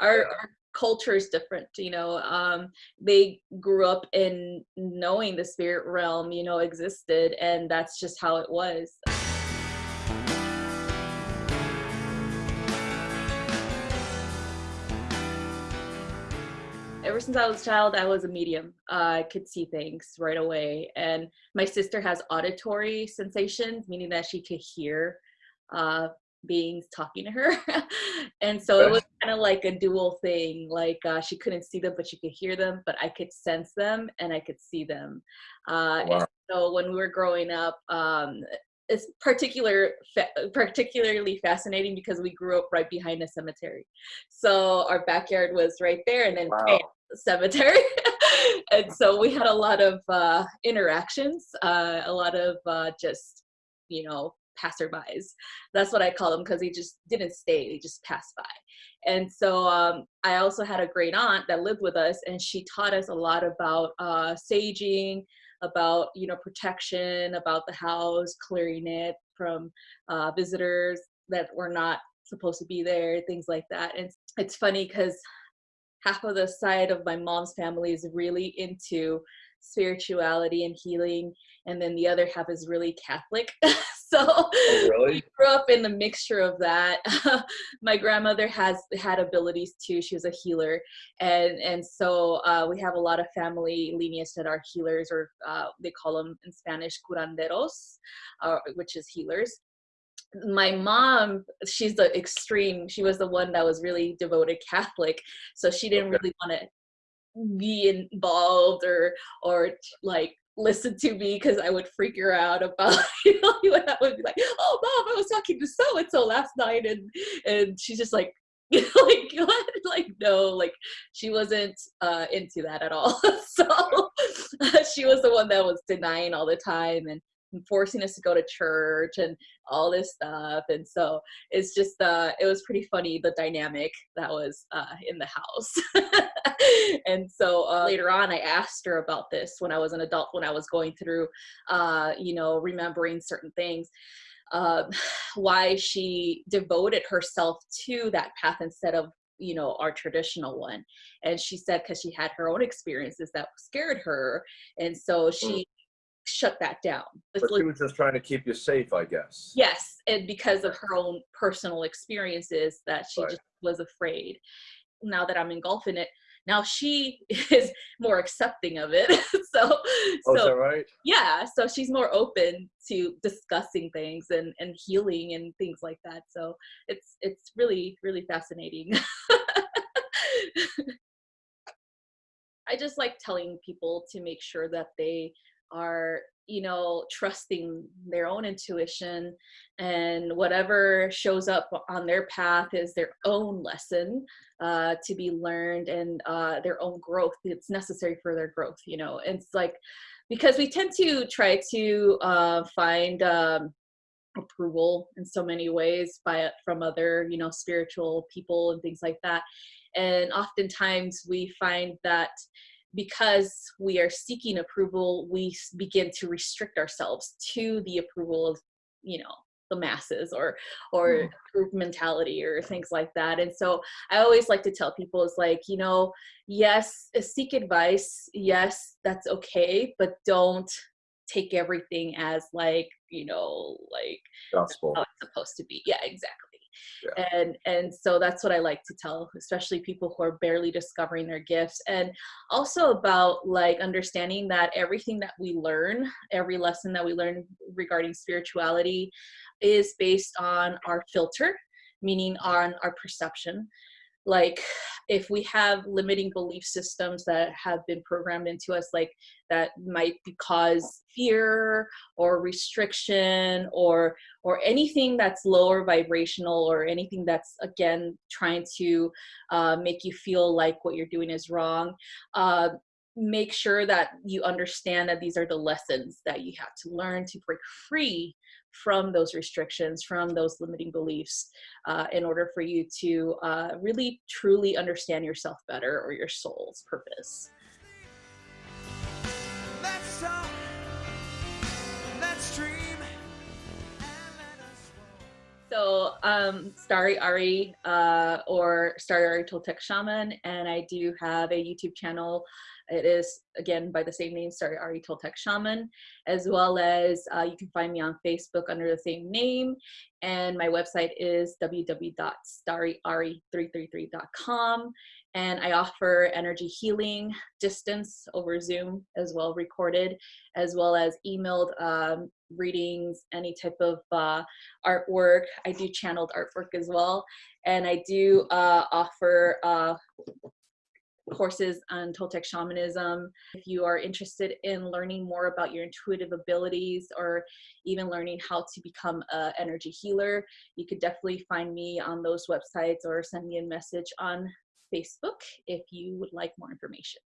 our, our culture is different you know um they grew up in knowing the spirit realm you know existed and that's just how it was ever since I was a child, I was a medium. Uh, I could see things right away. And my sister has auditory sensations, meaning that she could hear uh, beings talking to her. and so it was kind of like a dual thing. Like uh, she couldn't see them, but she could hear them, but I could sense them and I could see them. Uh, wow. And so when we were growing up, um, it's particular fa particularly fascinating because we grew up right behind a cemetery so our backyard was right there and then wow. bam, cemetery and so we had a lot of uh, interactions uh, a lot of uh, just you know passerbys. That's what i call them because they just didn't stay they just passed by. And so um, i also had a great aunt that lived with us and she taught us a lot about uh, saging about you know protection about the house clearing it from uh, visitors that were not supposed to be there things like that. And it's funny because half of the side of my mom's family is really into spirituality and healing and then the other half is really catholic so oh, really? we grew up in the mixture of that. My grandmother has had abilities too. She was a healer. And and so uh, we have a lot of family lineage that are healers or uh, they call them in spanish curanderos uh, which is healers. My mom she's the extreme. She was the one that was really devoted catholic. So she didn't okay. really want to be involved or or like listen to me because I would freak her out about you know I would be like, oh mom, I was talking to so and so last night and and she's just like like like no like she wasn't uh into that at all. So she was the one that was denying all the time and forcing us to go to church and all this stuff and so it's just uh it was pretty funny the dynamic that was uh in the house. And so uh, later on i asked her about this when i was an adult when i was going through uh you know remembering certain things uh, why she devoted herself to that path instead of you know our traditional one. And she said because she had her own experiences that scared her and so she mm shut that down. But she was just trying to keep you safe, I guess. Yes, and because of her own personal experiences that she right. just was afraid. Now that I'm engulfed in it, now she is more accepting of it. so, oh, so right? Yeah, so she's more open to discussing things and and healing and things like that. So it's it's really really fascinating. I just like telling people to make sure that they are you know trusting their own intuition and whatever shows up on their path is their own lesson uh, to be learned and uh, their own growth it's necessary for their growth you know? It's like because we tend to try to uh, find um, approval in so many ways by from other you know spiritual people and things like that and oftentimes we find that because we are seeking approval, we begin to restrict ourselves to the approval of, you know, the masses or or mm. group mentality or things like that. And so i always like to tell people is like you know yes seek advice. Yes that's okay but don't take everything as like you know like gospel. how it's supposed to be. Yeah exactly yeah. and and so that's what i like to tell especially people who are barely discovering their gifts and also about like understanding that everything that we learn every lesson that we learn regarding spirituality is based on our filter meaning on our perception like if we have limiting belief systems that have been programmed into us like that might cause fear or restriction or or anything that's lower vibrational or anything that's again trying to uh, make you feel like what you're doing is wrong uh, make sure that you understand that these are the lessons that you have to learn to break free from those restrictions, from those limiting beliefs, uh, in order for you to uh, really truly understand yourself better or your soul's purpose. So, um, Starry Ari uh, or Starry Ari Toltec Shaman, and I do have a YouTube channel. It is again by the same name, Starry Ari Toltec Shaman, as well as uh, you can find me on Facebook under the same name. And my website is www.starryari333.com. And I offer energy healing distance over Zoom as well, recorded, as well as emailed um, readings, any type of uh, artwork. I do channeled artwork as well. And I do uh, offer uh, courses on Toltec shamanism. If you are interested in learning more about your intuitive abilities or even learning how to become an energy healer, you could definitely find me on those websites or send me a message on Facebook if you would like more information.